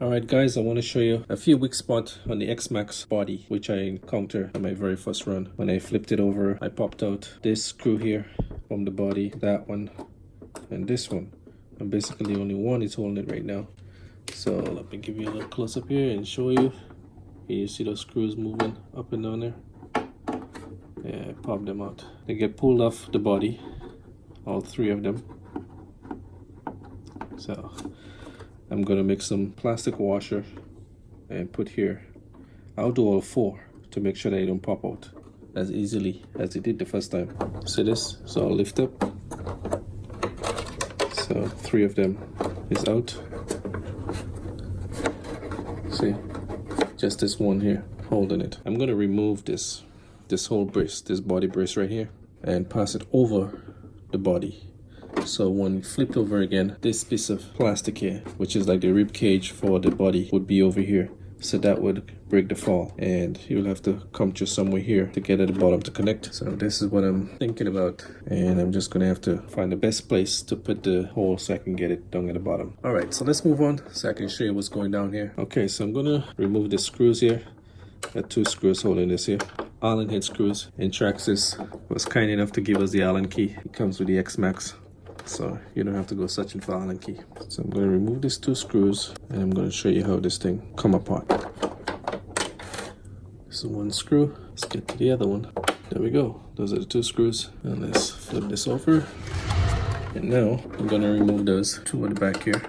Alright guys, I want to show you a few weak spots on the X-Maxx body which I encountered on my very first run. When I flipped it over, I popped out this screw here from the body, that one, and this one. And basically only one is holding it right now. So let me give you a little close up here and show you. Can you see those screws moving up and down there? Yeah, I popped them out. They get pulled off the body, all three of them. So I'm gonna make some plastic washer and put here. I'll do all four to make sure they don't pop out as easily as it did the first time. See this? So I'll lift up. So three of them is out. See, just this one here holding it. I'm gonna remove this, this whole brace, this body brace right here and pass it over the body so when flipped over again this piece of plastic here which is like the rib cage for the body would be over here. So that would break the fall. And you'll have to come to somewhere here to get at the bottom to connect. So this is what i'm thinking about. And i'm just gonna have to find the best place to put the hole so i can get it down at the bottom. All right so let's move on so i can show you what's going down here. Okay so i'm gonna remove the screws here. Got two screws holding this here. Allen head screws and traxxas was kind enough to give us the allen key. It comes with the x-maxx so you don't have to go searching for allen key. So i'm going to remove these two screws and i'm going to show you how this thing come apart. This is one screw let's get to the other one. There we go. Those are the two screws. And let's flip this over. And now i'm going to remove those two at the back here.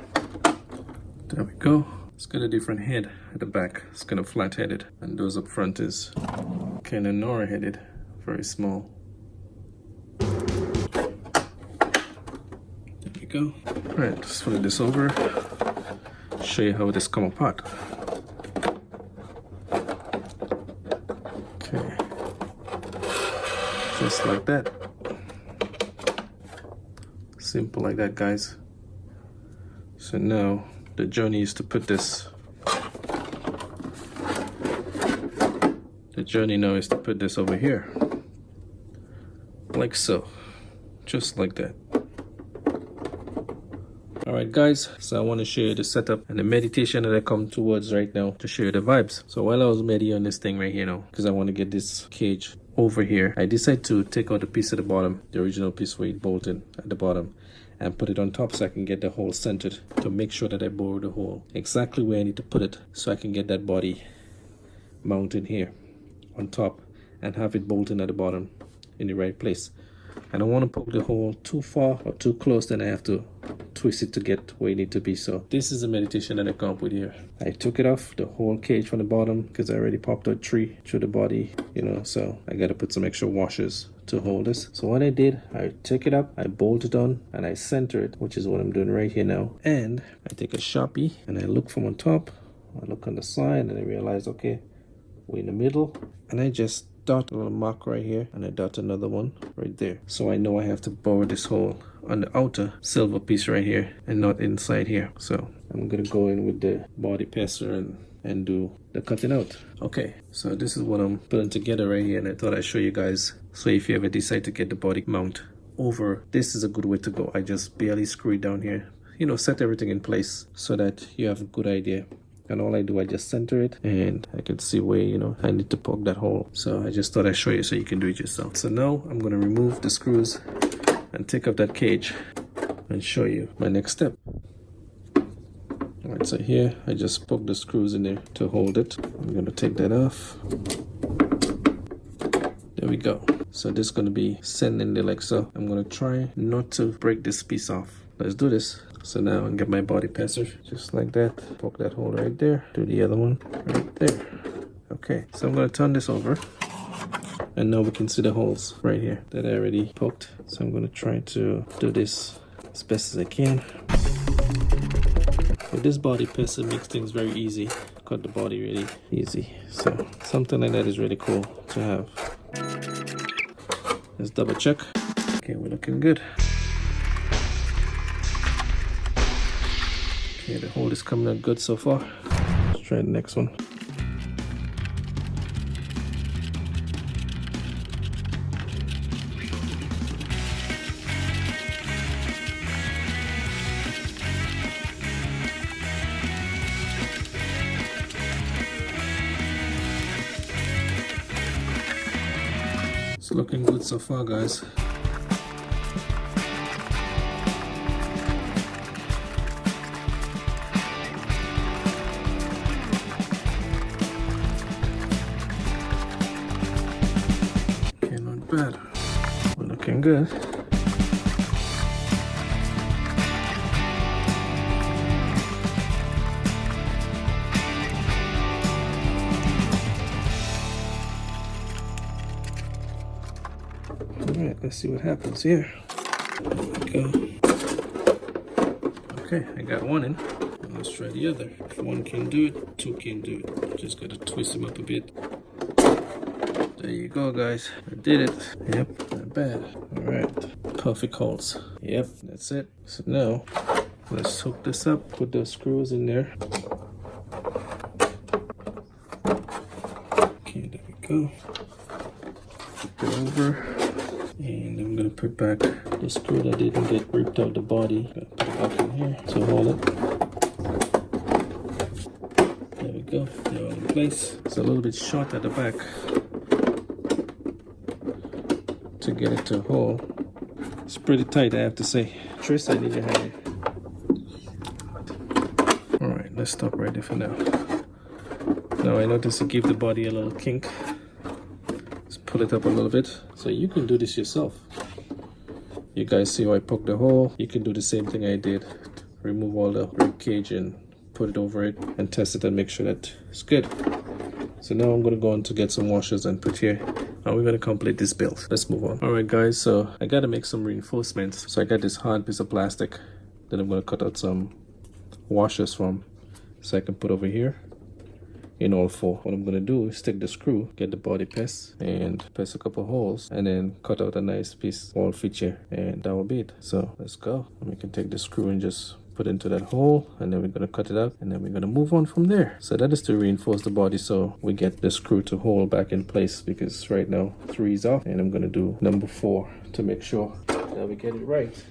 There we go. It's got a different head at the back. It's kind of flat headed and those up front is kind of narrow headed very small go. All right, let's flip this over. Show you how this come apart. Okay, just like that. Simple like that, guys. So now the journey is to put this. The journey now is to put this over here, like so, just like that. Alright guys, so I want to show you the setup and the meditation that I come towards right now to show you the vibes. So while I was meditating on this thing right here now, because I want to get this cage over here, I decided to take out the piece at the bottom, the original piece where it bolted at the bottom, and put it on top so I can get the hole centered to make sure that I bore the hole exactly where I need to put it so I can get that body mounted here on top and have it bolted at the bottom in the right place. I don't want to poke the hole too far or too close then I have to twist it to get where you need to be so. This is the meditation that I come up with here I took it off the whole cage from the bottom because I already popped a tree through the body you know so I got to put some extra washers to hold this. So what I did I took it up I bolted on and I center it which is what I'm doing right here now. And I take a sharpie and I look from on top I look on the side and I realize okay we're in the middle. And I just dot a little mark right here and I dot another one right there. So I know I have to bore this hole on the outer silver piece right here and not inside here. So I'm gonna go in with the body passer and and do the cutting out. Okay so this is what I'm putting together right here and I thought I'd show you guys. So if you ever decide to get the body mount over this is a good way to go. I just barely screw it down here. You know set everything in place so that you have a good idea and all I do I just center it and I can see where you know I need to poke that hole so I just thought I'd show you so you can do it yourself so now I'm to remove the screws and take off that cage and show you my next step Alright, so here I just poke the screws in there to hold it. I'm to take that off. There we go. So this is to be sending there like so. I'm to try not to break this piece off. Let's do this. So now I can get my body passer just like that. Poke that hole right there. Do the other one right there. Okay, so I'm gonna turn this over. And now we can see the holes right here that I already poked. So I'm gonna try to do this as best as I can. With this body passer makes things very easy. Cut the body really easy. So something like that is really cool to have. Let's double check. Okay, we're looking good. Okay, the hold is coming out good so far. Let's try the next one. It's looking good so far guys. Bad. We're looking good. Alright, let's see what happens here. There we go. Okay, I got one in. Let's try the other. If one can do it, two can do it. Just gotta twist them up a bit. There you go, guys. I did it. Yep, not bad. Alright, perfect holes. Yep, that's it. So now, let's hook this up. Put those screws in there. Okay, there we go. Flip it over. And I'm gonna put back the screw that didn't get ripped out the body. Gonna put it back in here to hold it. There we go. They're all in place. It's a little bit short at the back to get it to hold. It's pretty tight, I have to say. Tris, I need your hand. Alright, let's stop right there for now. Now I notice to give the body a little kink. Let's pull it up a little bit. So you can do this yourself. You guys see how I poked the hole? You can do the same thing I did. Remove all the rib cage and put it over it and test it and make sure that it's good. So now I'm gonna go on to get some washers and put here. And we're gonna complete this build. Let's move on. Alright guys, so I gotta make some reinforcements. So I got this hard piece of plastic that I'm gonna cut out some washers from so I can put over here in all four. What I'm gonna do is take the screw, get the body press and press a couple holes and then cut out a nice piece wall feature and that will be it. So let's go. And we can take the screw and just put into that hole and then we're going to cut it out and then we're going to move on from there. So that is to reinforce the body so we get the screw to hold back in place because right now three is off and i'm going to do number four to make sure that we get it right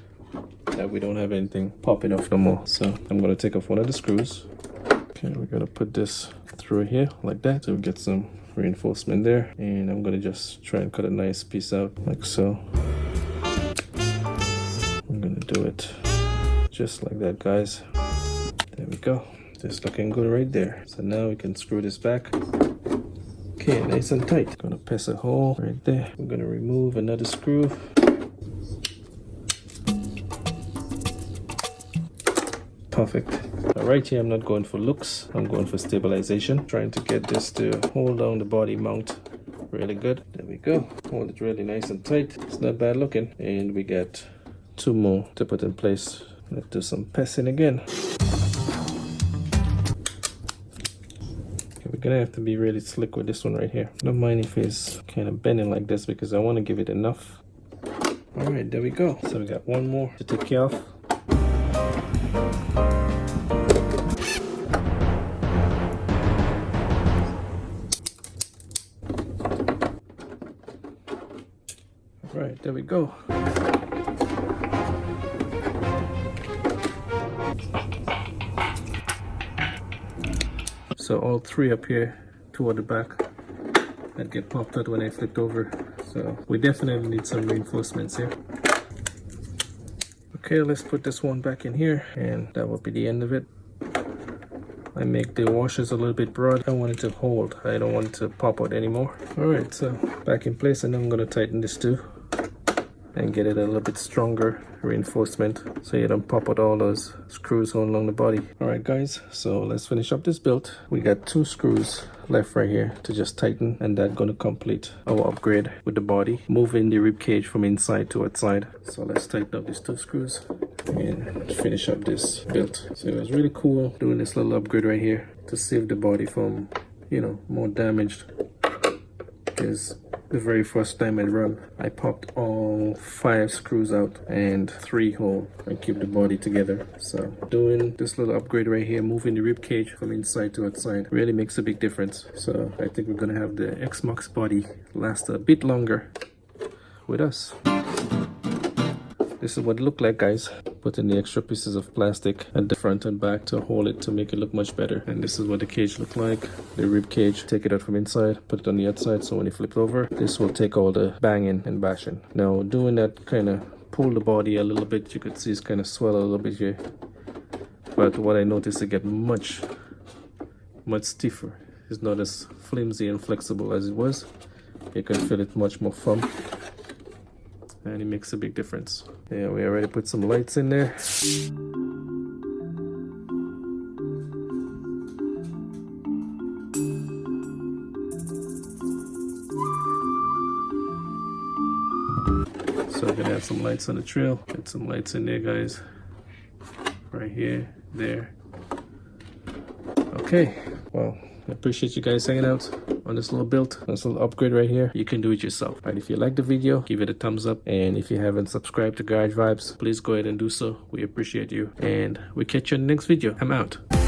that we don't have anything popping off no more. So i'm going to take off one of the screws. Okay we're going to put this through here like that so we get some reinforcement there and i'm going to just try and cut a nice piece out like so. I'm going to do it just like that guys. There we go. Just looking good right there. So now we can screw this back. Okay nice and tight. Gonna pass a hole right there. We're gonna remove another screw. Perfect. Now right here i'm not going for looks. I'm going for stabilization. Trying to get this to hold down the body mount really good. There we go. Hold it really nice and tight. It's not bad looking. And we got two more to put in place let's do some pressing again. Okay, we're gonna have to be really slick with this one right here. Don't mind if it's kind of bending like this because i want to give it enough. All right there we go. So we got one more to take care of. All right, there we go. So all three up here toward the back that get popped out when I flipped over. So we definitely need some reinforcements here. Okay, let's put this one back in here and that will be the end of it. I make the washers a little bit broad. I want it to hold. I don't want it to pop out anymore. All right, so back in place and I'm gonna tighten this too and get it a little bit stronger reinforcement so you don't pop out all those screws all along the body. All right guys so let's finish up this build. We got two screws left right here to just tighten and that's going to complete our upgrade with the body. Moving the rib cage from inside to outside. So let's tighten up these two screws and finish up this build. So it was really cool doing this little upgrade right here to save the body from you know more damaged. Because the very first time I run I popped all five screws out and three hole. And keep the body together. So doing this little upgrade right here moving the rib cage from inside to outside really makes a big difference. So I think we're gonna have the X-Maxx body last a bit longer with us this is what it looked like guys. Put in the extra pieces of plastic at the front and back to hold it to make it look much better. And this is what the cage looked like. The rib cage. Take it out from inside. Put it on the outside so when you flip it over this will take all the banging and bashing. Now doing that kind of pull the body a little bit. You could see it's kind of swell a little bit here. But what I noticed it get much much stiffer. It's not as flimsy and flexible as it was. You can feel it much more firm and it makes a big difference. Yeah we already put some lights in there. So we're gonna add some lights on the trail. Get some lights in there guys. Right here there. Okay well I appreciate you guys hanging out on this little build, this little upgrade right here. You can do it yourself. And if you like the video, give it a thumbs up. And if you haven't subscribed to Garage Vibes, please go ahead and do so. We appreciate you. And we catch you in the next video. I'm out.